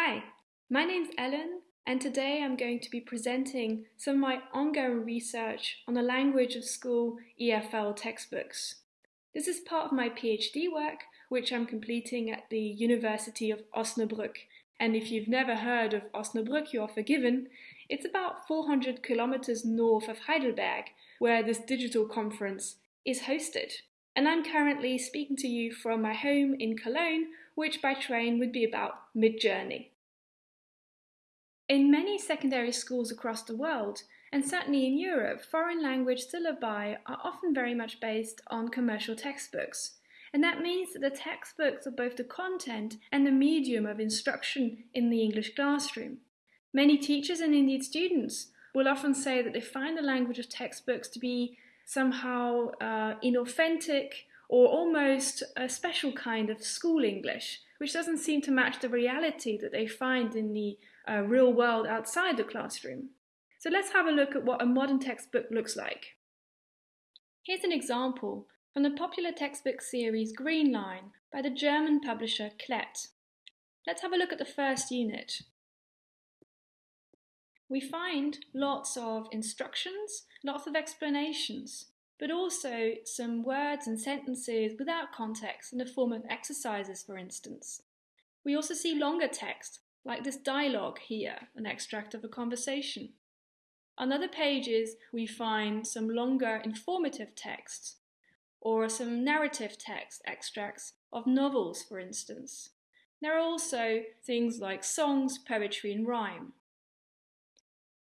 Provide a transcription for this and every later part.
Hi, my name's Ellen, and today I'm going to be presenting some of my ongoing research on the language of school EFL textbooks. This is part of my PhD work, which I'm completing at the University of Osnabrück. And if you've never heard of Osnabrück, you are forgiven. It's about 400 kilometers north of Heidelberg, where this digital conference is hosted. And I'm currently speaking to you from my home in Cologne, which by train would be about mid-journey. In many secondary schools across the world, and certainly in Europe, foreign language syllabi are often very much based on commercial textbooks. And that means that the textbooks are both the content and the medium of instruction in the English classroom. Many teachers and indeed students will often say that they find the language of textbooks to be somehow uh, inauthentic or almost a special kind of school English, which doesn't seem to match the reality that they find in the uh, real world outside the classroom. So let's have a look at what a modern textbook looks like. Here's an example from the popular textbook series Green Line by the German publisher Klett. Let's have a look at the first unit. We find lots of instructions, lots of explanations, but also some words and sentences without context in the form of exercises, for instance. We also see longer text, like this dialogue here, an extract of a conversation. On other pages, we find some longer informative texts, or some narrative text extracts of novels, for instance. There are also things like songs, poetry, and rhyme.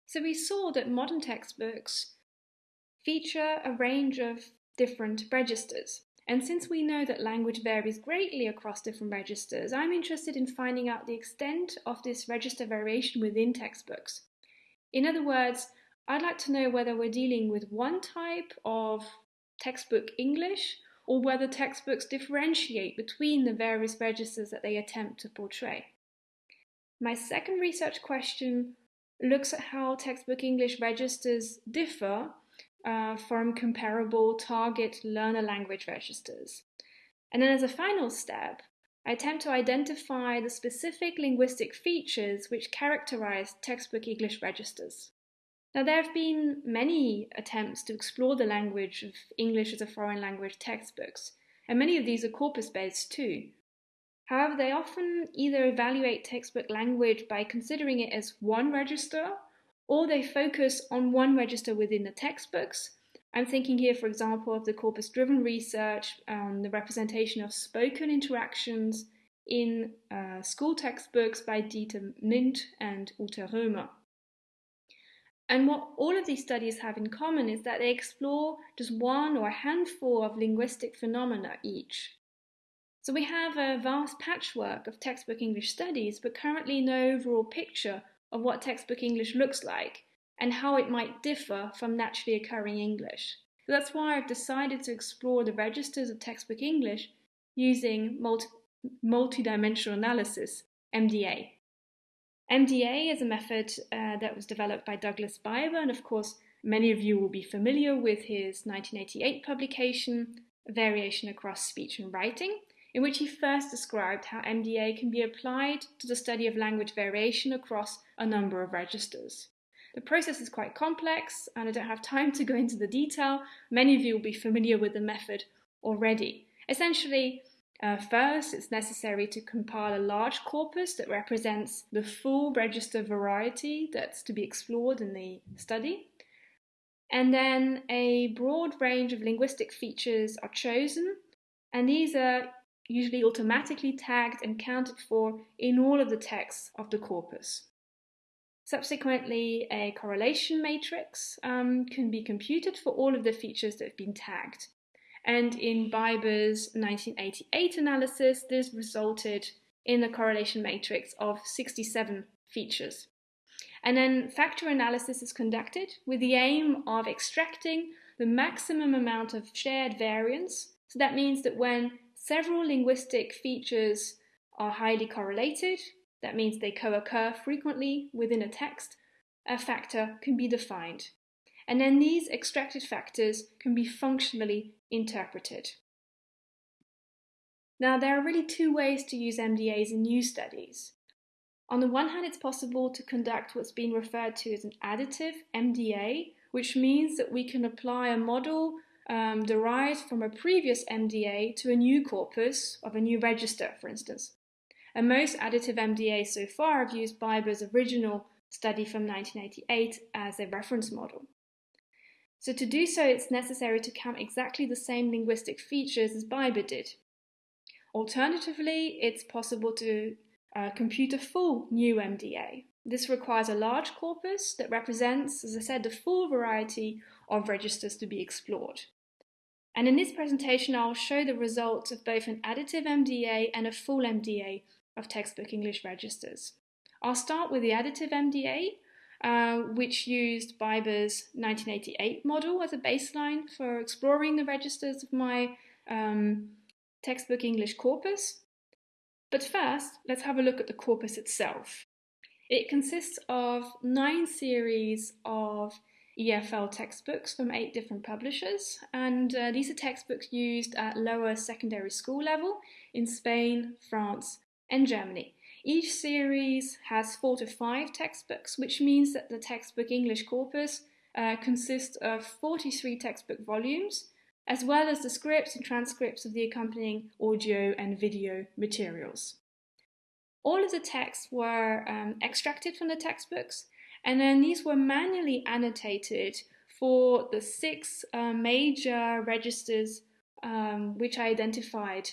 So we saw that modern textbooks feature a range of different registers. And since we know that language varies greatly across different registers, I'm interested in finding out the extent of this register variation within textbooks. In other words, I'd like to know whether we're dealing with one type of textbook English or whether textbooks differentiate between the various registers that they attempt to portray. My second research question looks at how textbook English registers differ uh, from comparable target learner language registers. And then as a final step, I attempt to identify the specific linguistic features which characterize textbook English registers. Now, there have been many attempts to explore the language of English as a foreign language textbooks, and many of these are corpus based too. However, they often either evaluate textbook language by considering it as one register or they focus on one register within the textbooks. I'm thinking here, for example, of the corpus driven research on the representation of spoken interactions in uh, school textbooks by Dieter Mindt and Ute Römer. And what all of these studies have in common is that they explore just one or a handful of linguistic phenomena each. So we have a vast patchwork of textbook English studies, but currently no overall picture of what textbook English looks like and how it might differ from naturally occurring English. So that's why I've decided to explore the registers of textbook English using multi- multidimensional analysis, MDA. MDA is a method uh, that was developed by Douglas Biber, and of course, many of you will be familiar with his 1988 publication, Variation Across Speech and Writing, in which he first described how MDA can be applied to the study of language variation across a number of registers. The process is quite complex, and I don't have time to go into the detail. Many of you will be familiar with the method already. Essentially, uh, first, it's necessary to compile a large corpus that represents the full register variety that's to be explored in the study. And then a broad range of linguistic features are chosen, and these are usually automatically tagged and counted for in all of the texts of the corpus. Subsequently, a correlation matrix um, can be computed for all of the features that have been tagged. And in Biber's 1988 analysis, this resulted in a correlation matrix of 67 features. And then factor analysis is conducted with the aim of extracting the maximum amount of shared variance. So that means that when Several linguistic features are highly correlated. That means they co-occur frequently within a text. A factor can be defined. And then these extracted factors can be functionally interpreted. Now, there are really two ways to use MDAs in new studies. On the one hand, it's possible to conduct what's been referred to as an additive MDA, which means that we can apply a model um, derived from a previous MDA to a new corpus of a new register, for instance. And most additive MDAs so far have used Biber's original study from 1988 as a reference model. So to do so, it's necessary to count exactly the same linguistic features as Biber did. Alternatively, it's possible to uh, compute a full new MDA. This requires a large corpus that represents, as I said, the full variety of registers to be explored. And in this presentation, I'll show the results of both an additive MDA and a full MDA of textbook English registers. I'll start with the additive MDA, uh, which used Biber's 1988 model as a baseline for exploring the registers of my um, textbook English corpus. But first, let's have a look at the corpus itself. It consists of nine series of EFL textbooks from eight different publishers, and uh, these are textbooks used at lower secondary school level in Spain, France, and Germany. Each series has four to five textbooks, which means that the textbook English corpus uh, consists of 43 textbook volumes, as well as the scripts and transcripts of the accompanying audio and video materials. All of the texts were um, extracted from the textbooks, and then these were manually annotated for the six uh, major registers um, which I identified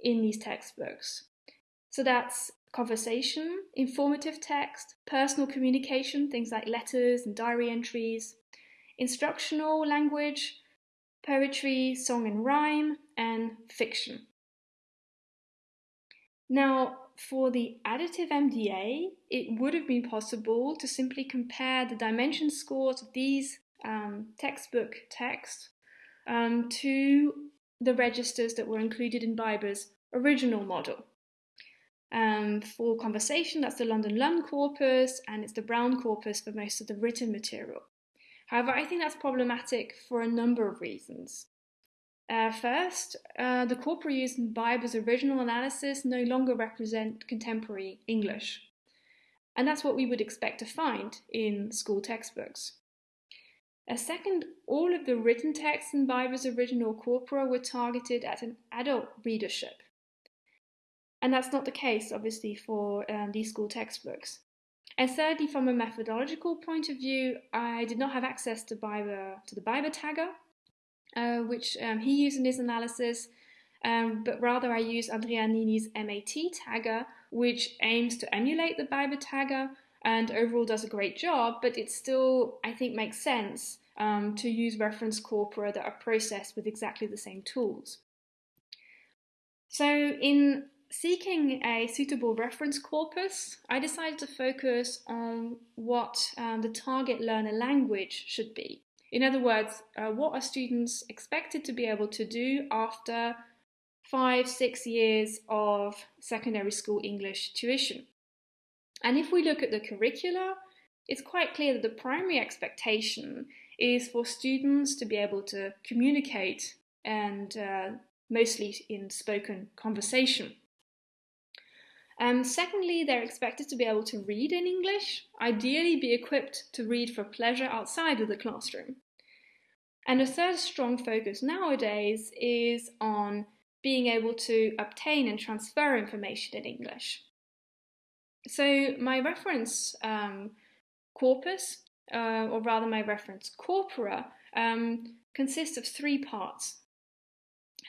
in these textbooks. So that's conversation, informative text, personal communication, things like letters and diary entries, instructional language, poetry, song and rhyme, and fiction. Now, for the additive MDA, it would have been possible to simply compare the dimension scores of these um, textbook texts um, to the registers that were included in Biber's original model. Um, for conversation, that's the London Lund corpus, and it's the Brown corpus for most of the written material. However, I think that's problematic for a number of reasons. Uh, first, uh, the corpora used in Biber's original analysis no longer represent contemporary English. And that's what we would expect to find in school textbooks. A second, all of the written texts in Biber's original corpora were targeted at an adult readership. And that's not the case, obviously, for um, these school textbooks. And thirdly, from a methodological point of view, I did not have access to, Biber, to the Biber tagger, uh, which um, he used in his analysis, um, but rather I use Andrea Nini's MAT tagger, which aims to emulate the Biber tagger and overall does a great job, but it still, I think, makes sense um, to use reference corpora that are processed with exactly the same tools. So in seeking a suitable reference corpus, I decided to focus on what um, the target learner language should be. In other words, uh, what are students expected to be able to do after five, six years of secondary school English tuition? And if we look at the curricula, it's quite clear that the primary expectation is for students to be able to communicate and uh, mostly in spoken conversation. Um, secondly, they're expected to be able to read in English, ideally be equipped to read for pleasure outside of the classroom. And a third strong focus nowadays is on being able to obtain and transfer information in English. So my reference um, corpus, uh, or rather my reference corpora, um, consists of three parts.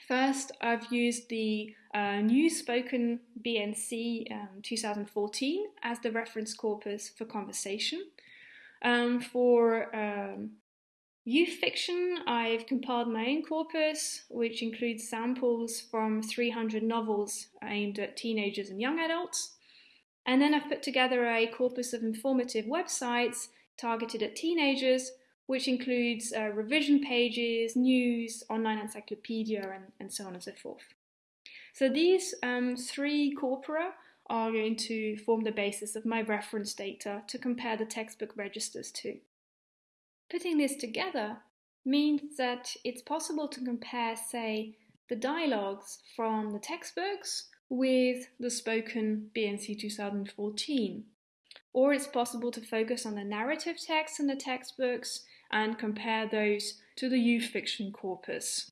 First, I've used the uh, new spoken BNC um, 2014 as the reference corpus for conversation. Um, for um, youth fiction, I've compiled my own corpus, which includes samples from 300 novels aimed at teenagers and young adults. And then I've put together a corpus of informative websites targeted at teenagers which includes uh, revision pages, news, online encyclopedia, and, and so on and so forth. So these um, three corpora are going to form the basis of my reference data to compare the textbook registers to. Putting this together means that it's possible to compare, say, the dialogues from the textbooks with the spoken BNC 2014. or it's possible to focus on the narrative text in the textbooks and compare those to the youth fiction corpus.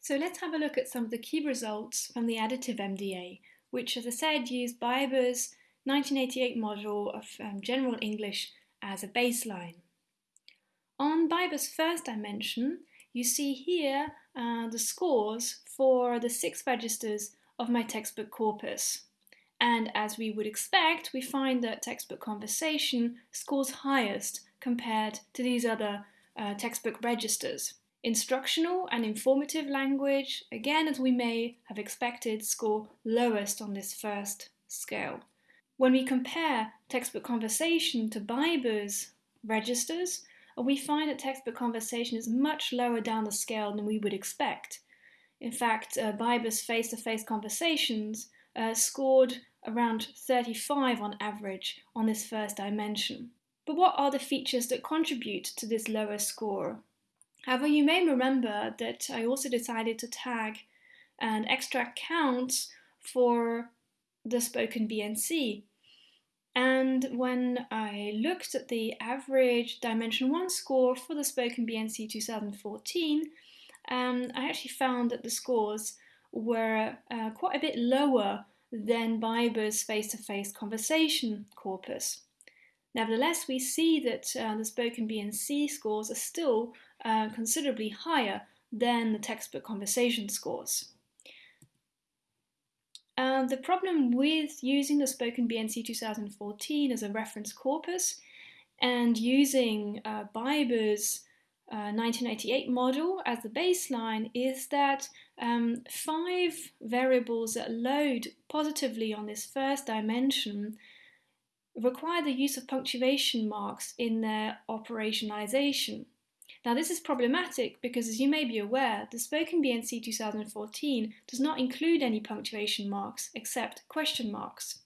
So let's have a look at some of the key results from the additive MDA, which, as I said, used Biber's 1988 model of um, general English as a baseline. On Biber's first dimension, you see here uh, the scores for the six registers of my textbook corpus. And as we would expect, we find that textbook conversation scores highest compared to these other uh, textbook registers. Instructional and informative language, again as we may have expected, score lowest on this first scale. When we compare textbook conversation to Biber's registers, we find that textbook conversation is much lower down the scale than we would expect. In fact, uh, Biber's face to face conversations uh, scored around 35 on average on this first dimension. But what are the features that contribute to this lower score? However, you may remember that I also decided to tag an extract count for the spoken BNC. And when I looked at the average Dimension 1 score for the spoken BNC 2014, um, I actually found that the scores were uh, quite a bit lower than Biber's face to face conversation corpus. Nevertheless, we see that uh, the spoken BNC scores are still uh, considerably higher than the textbook conversation scores. Uh, the problem with using the spoken BNC 2014 as a reference corpus and using uh, Biber's 1988 uh, model as the baseline is that um, five variables that load positively on this first dimension require the use of punctuation marks in their operationalization. Now, this is problematic because, as you may be aware, the Spoken BNC 2014 does not include any punctuation marks except question marks.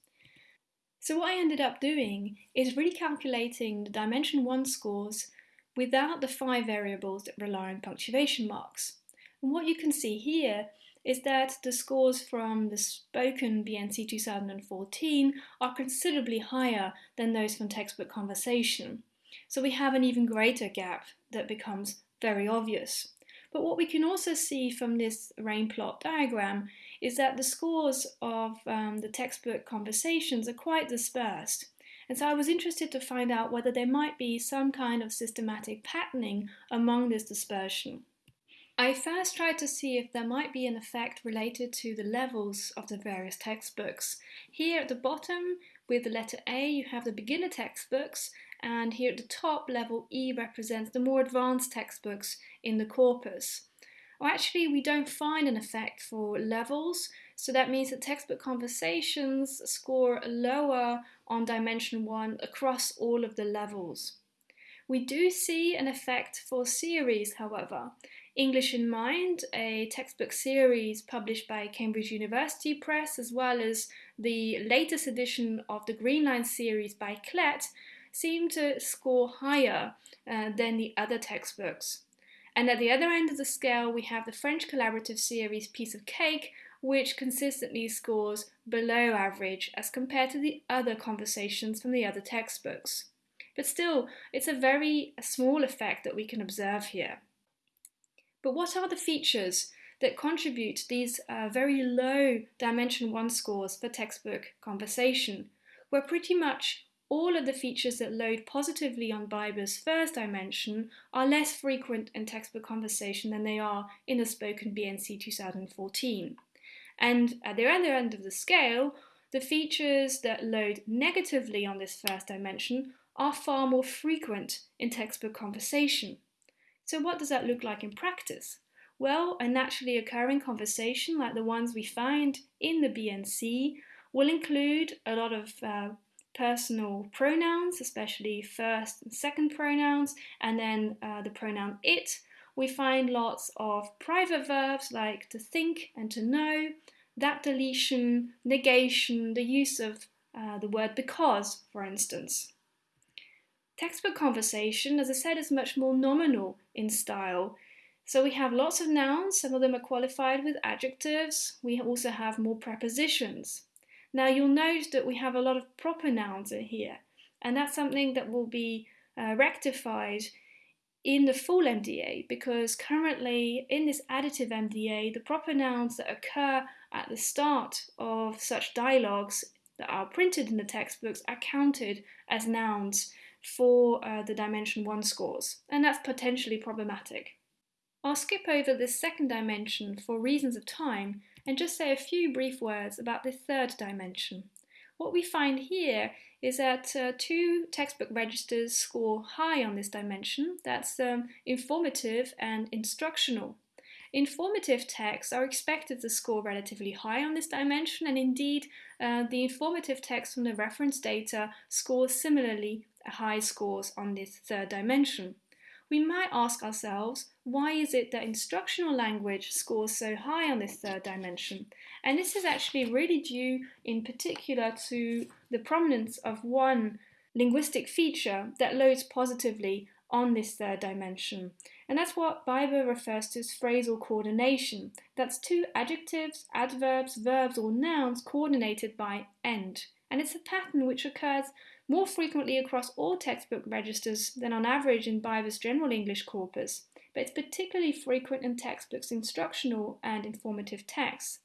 So, what I ended up doing is recalculating the Dimension 1 scores without the five variables that rely on punctuation marks. And what you can see here is that the scores from the spoken BNC 2014 are considerably higher than those from textbook conversation. So we have an even greater gap that becomes very obvious. But what we can also see from this rain plot diagram is that the scores of um, the textbook conversations are quite dispersed. And so I was interested to find out whether there might be some kind of systematic patterning among this dispersion. I first tried to see if there might be an effect related to the levels of the various textbooks. Here at the bottom, with the letter A, you have the beginner textbooks, and here at the top, level E represents the more advanced textbooks in the corpus. Well, actually, we don't find an effect for levels, so that means that textbook conversations score lower on dimension 1 across all of the levels. We do see an effect for series, however. English in Mind, a textbook series published by Cambridge University Press, as well as the latest edition of the Green Line series by Klett, seem to score higher uh, than the other textbooks. And at the other end of the scale, we have the French collaborative series Piece of Cake, which consistently scores below average as compared to the other conversations from the other textbooks. But still, it's a very small effect that we can observe here. But what are the features that contribute these uh, very low Dimension 1 scores for textbook conversation, where pretty much all of the features that load positively on Biber's first dimension are less frequent in textbook conversation than they are in the spoken BNC 2014. And at the other end of the scale, the features that load negatively on this first dimension are far more frequent in textbook conversation. So, what does that look like in practice? Well, a naturally occurring conversation like the ones we find in the BNC will include a lot of uh, personal pronouns, especially first and second pronouns, and then uh, the pronoun it. We find lots of private verbs like to think and to know, that deletion, negation, the use of uh, the word because, for instance. Textbook conversation, as I said, is much more nominal in style. So we have lots of nouns, some of them are qualified with adjectives. We also have more prepositions. Now you'll note that we have a lot of proper nouns in here, and that's something that will be uh, rectified in the full MDA because currently in this additive MDA, the proper nouns that occur at the start of such dialogues that are printed in the textbooks are counted as nouns for uh, the dimension 1 scores, and that's potentially problematic. I'll skip over this second dimension for reasons of time and just say a few brief words about the third dimension. What we find here is that uh, two textbook registers score high on this dimension. That's um, informative and instructional. Informative texts are expected to score relatively high on this dimension, and indeed, uh, the informative text from the reference data scores similarly high scores on this third dimension. We might ask ourselves, why is it that instructional language scores so high on this third dimension? And this is actually really due in particular to the prominence of one linguistic feature that loads positively on this third dimension. And that's what Biber refers to as phrasal coordination. That's two adjectives, adverbs, verbs, or nouns coordinated by end. And it's a pattern which occurs more frequently across all textbook registers than on average in Biber's general English corpus, but it's particularly frequent in textbooks instructional and informative texts.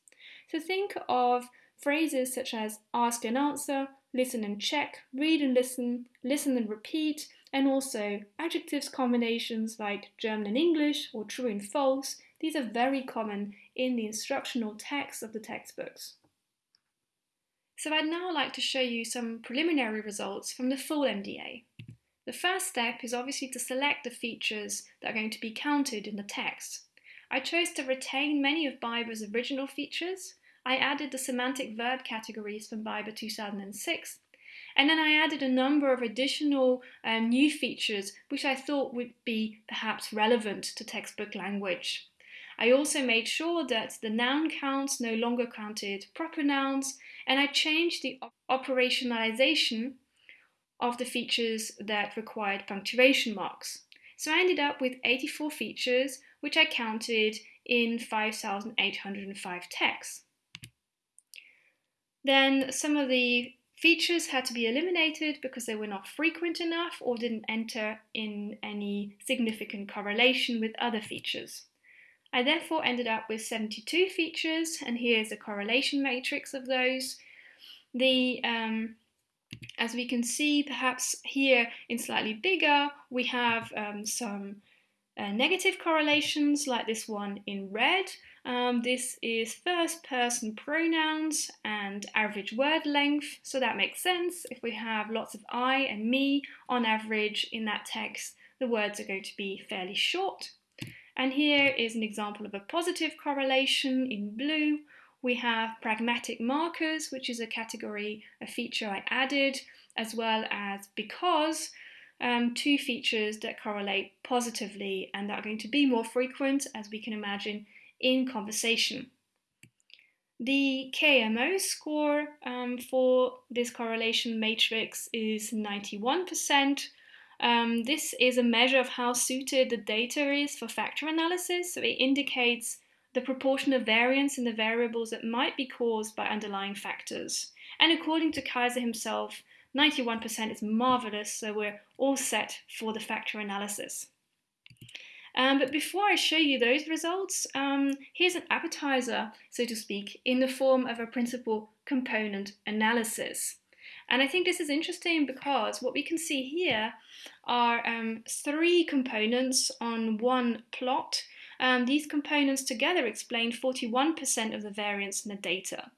So think of phrases such as ask and answer, listen and check, read and listen, listen and repeat, and also adjectives combinations like German and English or true and false. These are very common in the instructional texts of the textbooks. So I'd now like to show you some preliminary results from the full MDA. The first step is obviously to select the features that are going to be counted in the text. I chose to retain many of Biber's original features. I added the semantic verb categories from Biber 2006, and then I added a number of additional um, new features which I thought would be perhaps relevant to textbook language. I also made sure that the noun counts no longer counted proper nouns, and I changed the operationalization of the features that required punctuation marks. So I ended up with 84 features, which I counted in 5,805 texts. Then some of the features had to be eliminated because they were not frequent enough or didn't enter in any significant correlation with other features. I therefore ended up with 72 features, and here's a correlation matrix of those. The um, as we can see, perhaps here in slightly bigger, we have um, some uh, negative correlations like this one in red. Um, this is first person pronouns and average word length, so that makes sense. If we have lots of I and me, on average in that text, the words are going to be fairly short. And here is an example of a positive correlation in blue. We have pragmatic markers, which is a category, a feature I added, as well as because, um, two features that correlate positively and that are going to be more frequent, as we can imagine, in conversation. The KMO score um, for this correlation matrix is 91%, um, this is a measure of how suited the data is for factor analysis, so it indicates the proportion of variance in the variables that might be caused by underlying factors. And according to Kaiser himself, 91% is marvelous, so we're all set for the factor analysis. Um, but before I show you those results, um, here's an appetizer, so to speak, in the form of a principal component analysis. And I think this is interesting because what we can see here are um, three components on one plot. Um, these components together explain 41% of the variance in the data.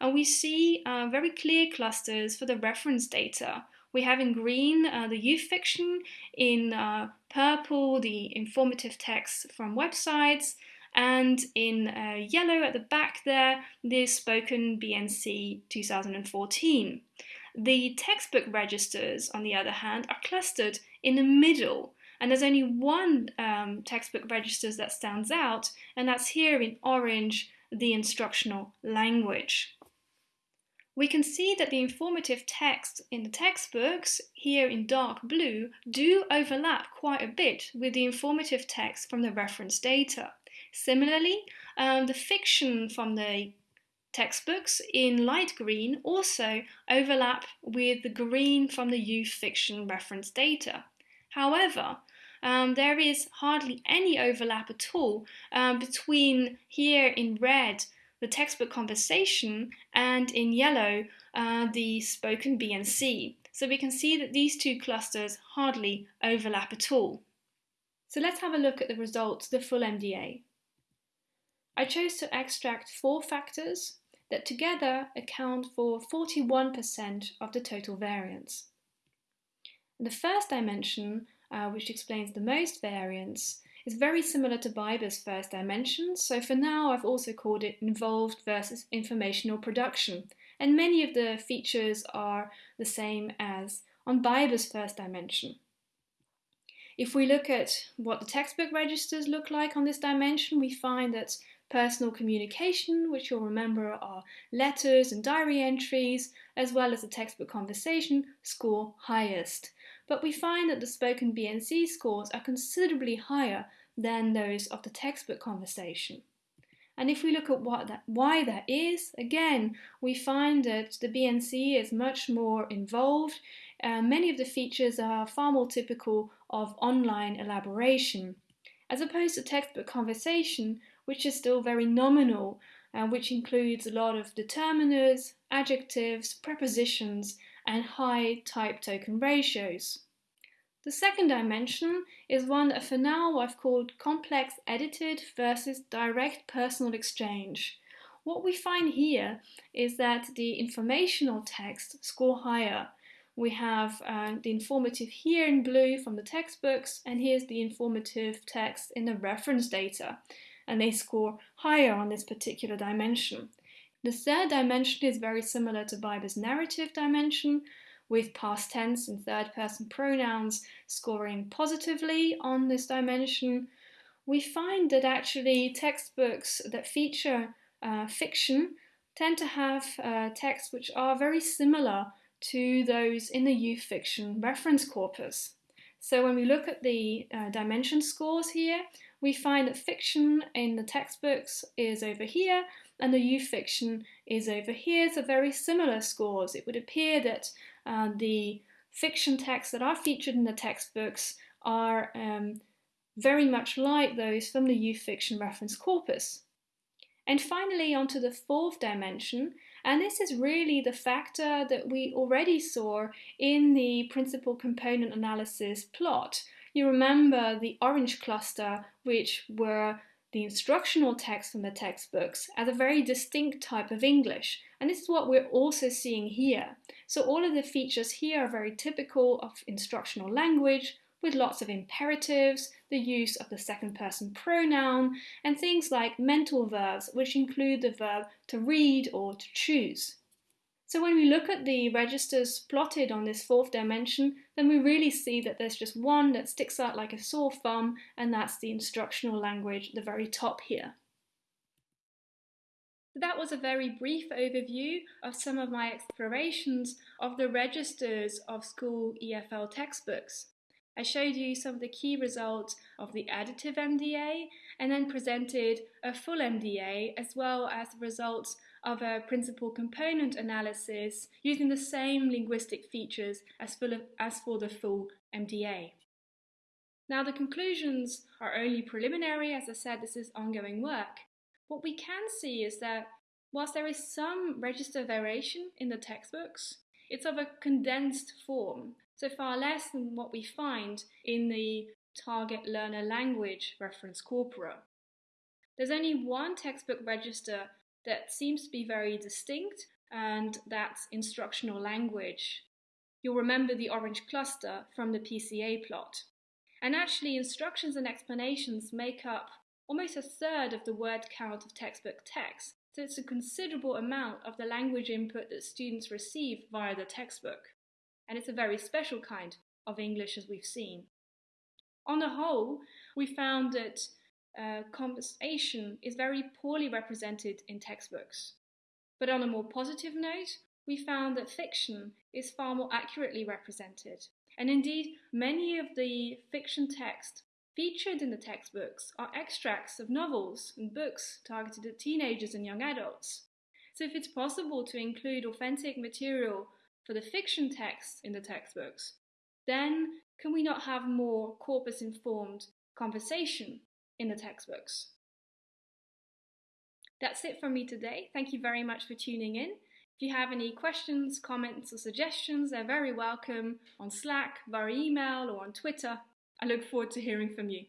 And we see uh, very clear clusters for the reference data. We have in green uh, the youth fiction, in uh, purple the informative text from websites, and in uh, yellow at the back there the spoken BNC 2014. The textbook registers, on the other hand, are clustered in the middle, and there's only one um, textbook registers that stands out, and that's here in orange, the instructional language. We can see that the informative text in the textbooks, here in dark blue, do overlap quite a bit with the informative text from the reference data. Similarly, um, the fiction from the textbooks in light green also overlap with the green from the youth fiction reference data. However, um, there is hardly any overlap at all um, between here in red the textbook conversation and in yellow uh, the spoken B and C. So we can see that these two clusters hardly overlap at all. So let's have a look at the results, the full MDA. I chose to extract four factors that together account for 41% of the total variance. The first dimension, uh, which explains the most variance, is very similar to Biber's first dimension, so for now I've also called it involved versus informational production, and many of the features are the same as on Biber's first dimension. If we look at what the textbook registers look like on this dimension, we find that personal communication, which you'll remember are letters and diary entries, as well as the textbook conversation, score highest. But we find that the spoken BNC scores are considerably higher than those of the textbook conversation. And if we look at what that, why that is, again, we find that the BNC is much more involved. Uh, many of the features are far more typical of online elaboration, as opposed to textbook conversation, which is still very nominal, uh, which includes a lot of determiners, adjectives, prepositions, and high type token ratios. The second dimension is one that for now I've called complex edited versus direct personal exchange. What we find here is that the informational text score higher. We have uh, the informative here in blue from the textbooks, and here's the informative text in the reference data, and they score higher on this particular dimension. The third dimension is very similar to Biber's narrative dimension, with past tense and third person pronouns scoring positively on this dimension, we find that actually textbooks that feature uh, fiction tend to have uh, texts which are very similar to those in the youth fiction reference corpus. So when we look at the uh, dimension scores here, we find that fiction in the textbooks is over here and the youth fiction is over here. So very similar scores. It would appear that uh, the fiction texts that are featured in the textbooks are um, very much like those from the youth fiction reference corpus. And finally, onto the fourth dimension, and this is really the factor that we already saw in the principal component analysis plot. You remember the orange cluster, which were the instructional text from the textbooks as a very distinct type of English. And this is what we're also seeing here. So all of the features here are very typical of instructional language with lots of imperatives, the use of the second person pronoun, and things like mental verbs, which include the verb to read or to choose. So when we look at the registers plotted on this fourth dimension, then we really see that there's just one that sticks out like a sore thumb, and that's the instructional language at the very top here. That was a very brief overview of some of my explorations of the registers of school EFL textbooks. I showed you some of the key results of the additive MDA and then presented a full MDA as well as the results of a principal component analysis using the same linguistic features as, of, as for the full MDA. Now the conclusions are only preliminary, as I said this is ongoing work. What we can see is that whilst there is some register variation in the textbooks, it's of a condensed form, so far less than what we find in the target learner language reference corpora. There's only one textbook register that seems to be very distinct, and that's instructional language. You'll remember the orange cluster from the PCA plot. And actually, instructions and explanations make up almost a third of the word count of textbook text, so it's a considerable amount of the language input that students receive via the textbook. And it's a very special kind of English as we've seen. On the whole, we found that uh, conversation is very poorly represented in textbooks. But on a more positive note, we found that fiction is far more accurately represented. And indeed, many of the fiction texts featured in the textbooks are extracts of novels and books targeted at teenagers and young adults. So if it's possible to include authentic material for the fiction texts in the textbooks, then can we not have more corpus-informed conversation in the textbooks? That's it from me today. Thank you very much for tuning in. If you have any questions, comments, or suggestions, they're very welcome on Slack, via email, or on Twitter. I look forward to hearing from you.